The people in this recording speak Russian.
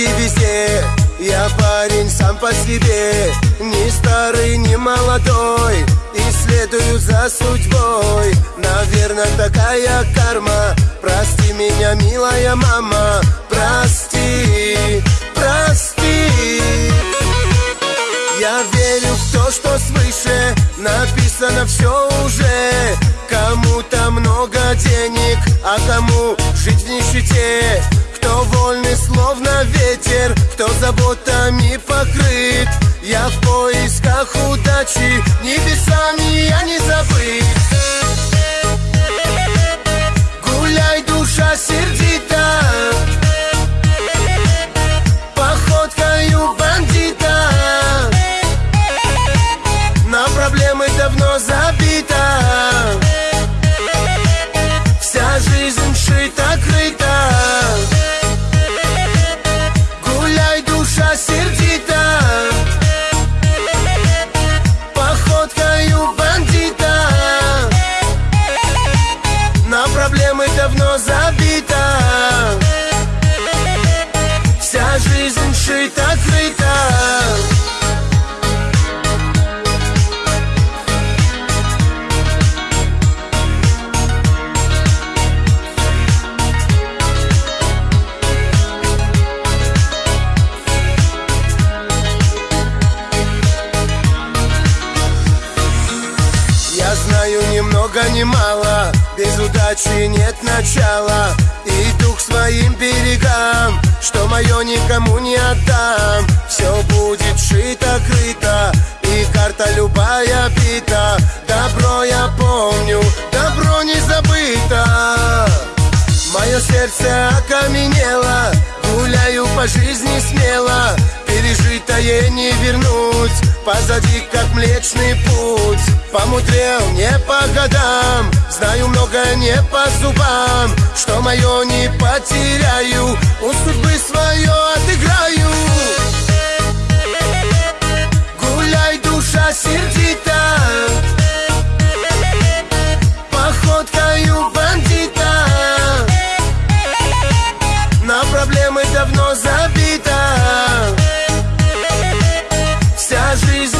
девки везде. Я парень сам по себе Ни старый, ни молодой И следую за судьбой. Наверное, такая карма. Прости меня, милая мама Прости, прости. Я верю в то, что свыше Написано все уже. Кому-то много денег А кому жить в нищете? Вольный, словно ветер. Кто заботами покрыт Я в поисках удачи знаю ни много ни мало. Без удачи нет начала. Иду к своим берегам Что мое никому не отдам. Все будет шито-крыто И карта любая бита. Добро я помню, добро не забыто. Мое сердце окаменело Гуляю по жизни смело. Пережитое не вернуть Позади как млечный путь. Помудрел не по годам. Знаю много не по зубам. Что мое не потеряю. У судьбы свое отыграю trees